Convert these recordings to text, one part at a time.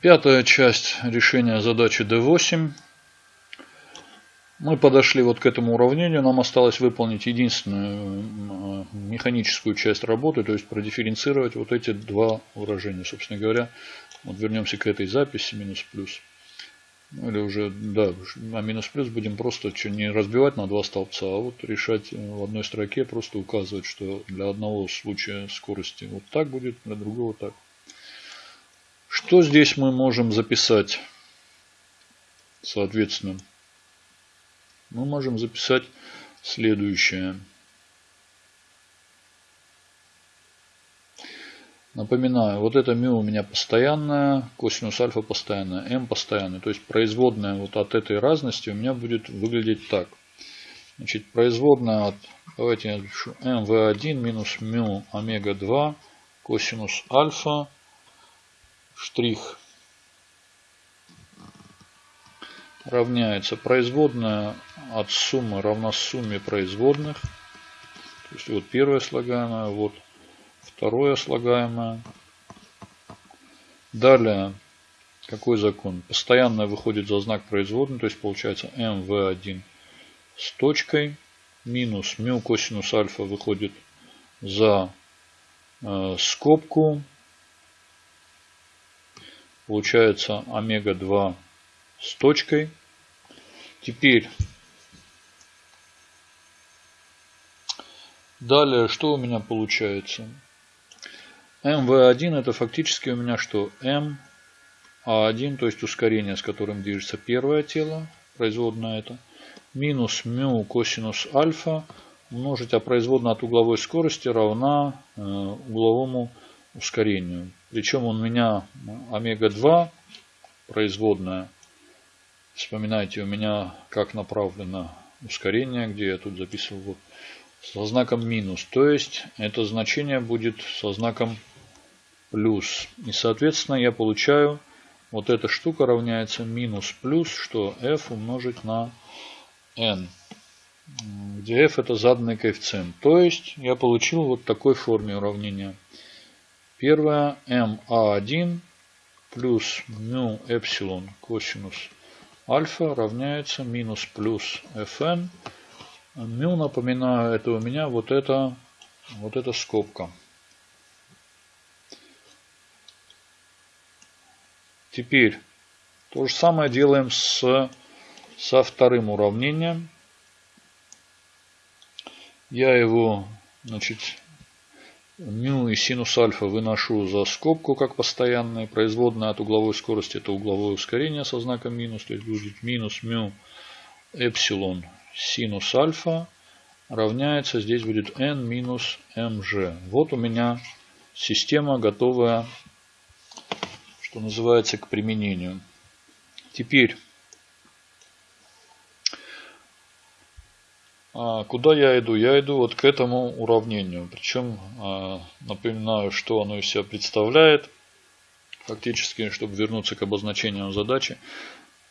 Пятая часть решения задачи D8. Мы подошли вот к этому уравнению. Нам осталось выполнить единственную механическую часть работы, то есть продифференцировать вот эти два выражения. Собственно говоря, вот вернемся к этой записи, минус-плюс. Ну, или уже, да, а минус-плюс будем просто не разбивать на два столбца, а вот решать в одной строке, просто указывать, что для одного случая скорости вот так будет, для другого так. Что здесь мы можем записать? Соответственно, мы можем записать следующее. Напоминаю, вот это μ у меня постоянная, косинус альфа постоянная, m постоянная. То есть производная вот от этой разности у меня будет выглядеть так. Значит, производная от, давайте я напишу, mv1 минус μ омега 2 косинус альфа штрих равняется производная от суммы равна сумме производных. То есть вот первое слагаемое, вот второе слагаемое. Далее, какой закон? Постоянное выходит за знак производной, то есть получается mv1 с точкой минус μ косинус альфа выходит за э, скобку Получается омега-2 с точкой. Теперь далее что у меня получается? МВ1 это фактически у меня что? М А1, то есть ускорение, с которым движется первое тело, производная это, минус μ косинус альфа умножить, а производная от угловой скорости равна э, угловому ускорению. Причем у меня омега-2 производная. Вспоминайте, у меня как направлено ускорение, где я тут записывал вот, со знаком минус. То есть это значение будет со знаком плюс. И соответственно я получаю вот эта штука равняется минус плюс, что f умножить на n. Где f это заданный коэффициент. То есть я получил вот такой форме уравнения. Первое МА1 плюс мю эпсилон косинус альфа равняется минус плюс fn. Мю, напоминаю, это у меня вот это, вот эта скобка. Теперь то же самое делаем с, со вторым уравнением. Я его значит, μ и синус альфа выношу за скобку как постоянные. Производная от угловой скорости это угловое ускорение со знаком минус. То есть будет минус μ эпсилон синус альфа равняется, здесь будет n минус mg. Вот у меня система готовая, что называется, к применению. Теперь куда я иду? Я иду вот к этому уравнению. Причем а, напоминаю, что оно из себя представляет. Фактически, чтобы вернуться к обозначению задачи.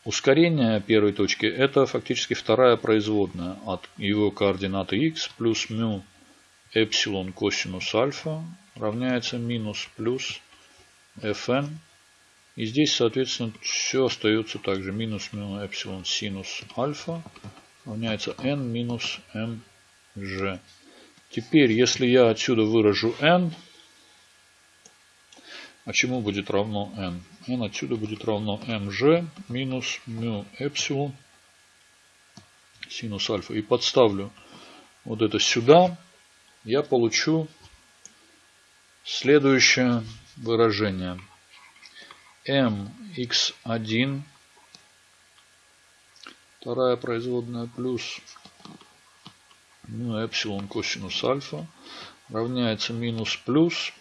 Ускорение первой точки это фактически вторая производная от его координаты x плюс μ эпсилон косинус альфа равняется минус плюс fn. И здесь, соответственно, все остается также. Минус μ эпсилон синус альфа равняется n минус mg. Теперь, если я отсюда выражу n, а чему будет равно n? n отсюда будет равно mg минус μ эпсилон синус альфа. И подставлю вот это сюда, я получу следующее выражение. mx1 Вторая производная плюс ну, эпсилон косинус альфа равняется минус плюс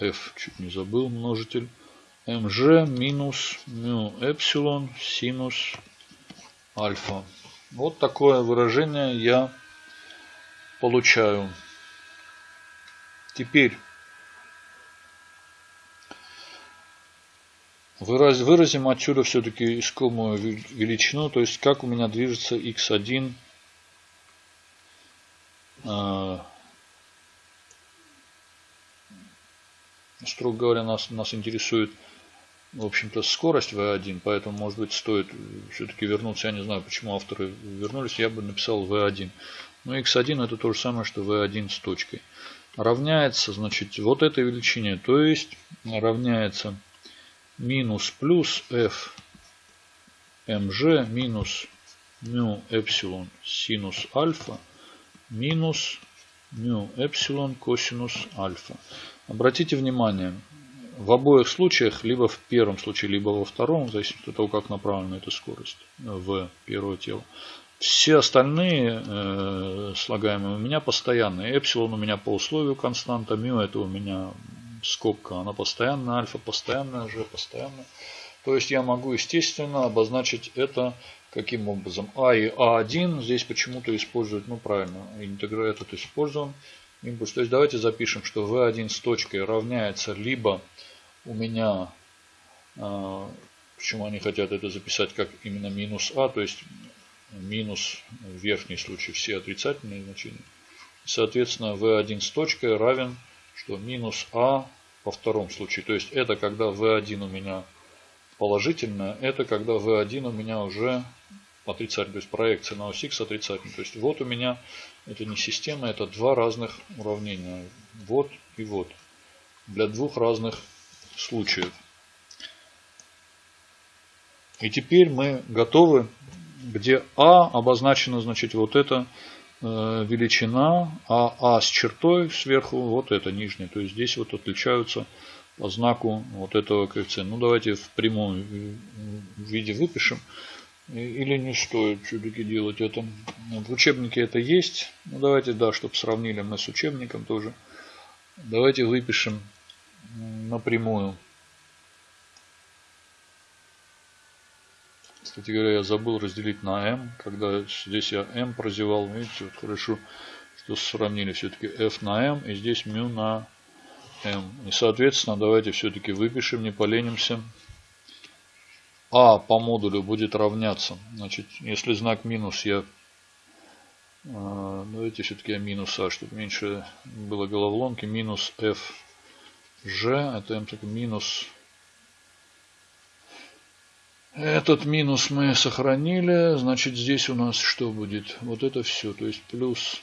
f, чуть не забыл, множитель, mg минус мю эпсилон синус альфа. Вот такое выражение я получаю. Теперь Выразим отсюда все-таки искомую величину, то есть как у меня движется x1 а, строго говоря, нас, нас интересует в общем-то, скорость V1, поэтому, может быть, стоит все-таки вернуться. Я не знаю, почему авторы вернулись. Я бы написал V1. Но x1 это то же самое, что V1 с точкой. Равняется, значит, вот этой величине. То есть, равняется минус плюс f mg минус μ эпсилон синус альфа минус μ эпсилон косинус альфа. Обратите внимание, в обоих случаях, либо в первом случае, либо во втором, в зависимости от того, как направлена эта скорость в первое тело, все остальные э, слагаемые у меня постоянные. Эпсилон у меня по условию константа, мю это у меня скобка, она постоянная, альфа постоянная, же постоянная. То есть я могу, естественно, обозначить это каким образом. А и А1 здесь почему-то используют, ну правильно, интеграл этот использован импульс. То есть давайте запишем, что V1 с точкой равняется либо у меня, а, почему они хотят это записать как именно минус А, то есть минус в верхней случае все отрицательные значения. Соответственно, V1 с точкой равен, что минус А во втором случае. То есть это когда V1 у меня положительная, это когда V1 у меня уже отрицательный, то есть проекция на ось X отрицательная. То есть вот у меня, это не система, это два разных уравнения. Вот и вот. Для двух разных случаев. И теперь мы готовы, где А обозначена, значит, вот эта э, величина, а А с чертой сверху, вот это нижняя. То есть здесь вот отличаются по знаку вот этого коэффициента. Ну давайте в прямом виде выпишем. Или не стоит все-таки делать это. В учебнике это есть. Ну давайте, да, чтобы сравнили мы с учебником тоже. Давайте выпишем напрямую. Кстати говоря, я забыл разделить на m, когда здесь я m прозевал. Видите, вот хорошо, что сравнили все-таки f на m и здесь μ на m. И соответственно, давайте все-таки выпишем, не поленимся. А по модулю будет равняться. Значит, если знак минус я... А, давайте все-таки я минус А, чтобы меньше было головоломки. Минус f g, это m так минус этот минус мы сохранили. Значит, здесь у нас что будет? Вот это все. То есть плюс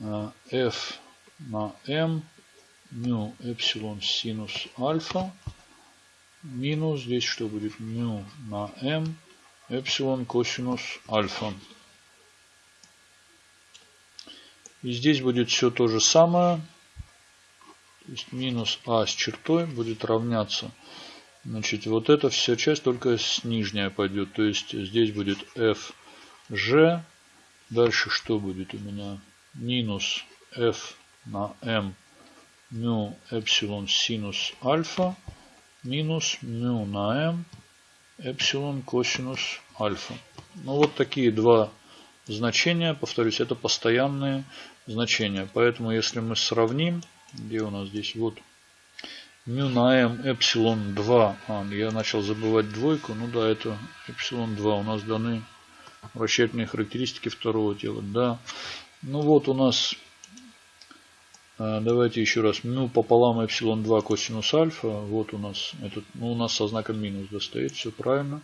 а, f на m мю эпсилон синус альфа минус здесь что будет мю на m эпсилон косинус альфа. И здесь будет все то же самое. То есть минус а с чертой будет равняться. Значит, вот эта вся часть только с нижняя пойдет. То есть здесь будет f g. Дальше что будет у меня? Минус f на m мю эпсилон синус альфа минус мю на m эпсилон косинус альфа. Ну вот такие два значения, повторюсь, это постоянные значения. Поэтому если мы сравним, где у нас здесь, вот, мю на m эпсилон 2, а, я начал забывать двойку, ну да, это эпсилон 2, у нас даны вращательные характеристики второго тела, да. Ну вот у нас а, давайте еще раз. Ну, пополам эпсилон 2 косинус альфа. Вот у нас этот, ну, у нас со знаком минус достает. Все правильно.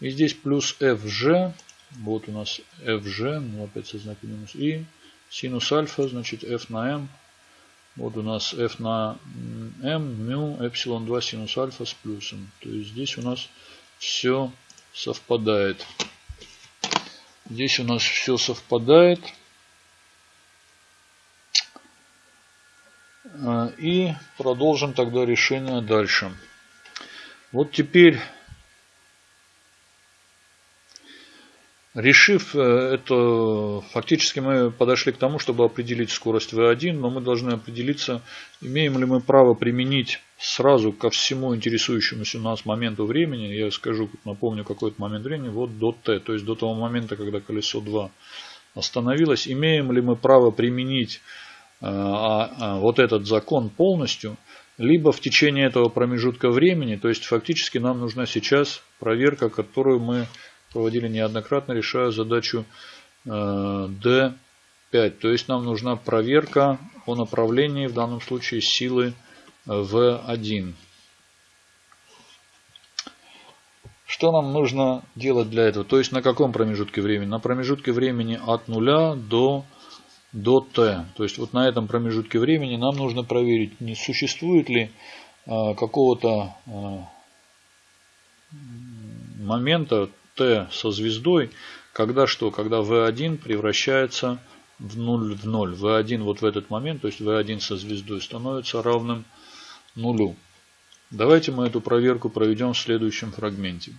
И здесь плюс fg. Вот у нас fg. Ну, опять со знаком минус. И синус альфа, значит, f на m. Вот у нас f на m, мю, эпсилон 2 синус альфа с плюсом. То есть здесь у нас все совпадает. Здесь у нас все совпадает. А, и продолжим тогда решение дальше. Вот теперь, решив э, это, фактически мы подошли к тому, чтобы определить скорость V1, но мы должны определиться, имеем ли мы право применить сразу ко всему интересующемуся нас моменту времени. Я скажу, напомню, какой-то момент времени, вот до t, то есть до того момента, когда колесо 2 остановилось. Имеем ли мы право применить а, а, вот этот закон полностью, либо в течение этого промежутка времени, то есть фактически нам нужна сейчас проверка, которую мы проводили неоднократно, решая задачу D5. Э, то есть нам нужна проверка о направлении, в данном случае силы v1. Что нам нужно делать для этого? То есть на каком промежутке времени? На промежутке времени от 0 до, до t. То есть вот на этом промежутке времени нам нужно проверить, не существует ли а, какого-то а, момента t со звездой, когда что? Когда v1 превращается в 0 в 0. v1 вот в этот момент, то есть v1 со звездой становится равным нулю. Давайте мы эту проверку проведем в следующем фрагменте.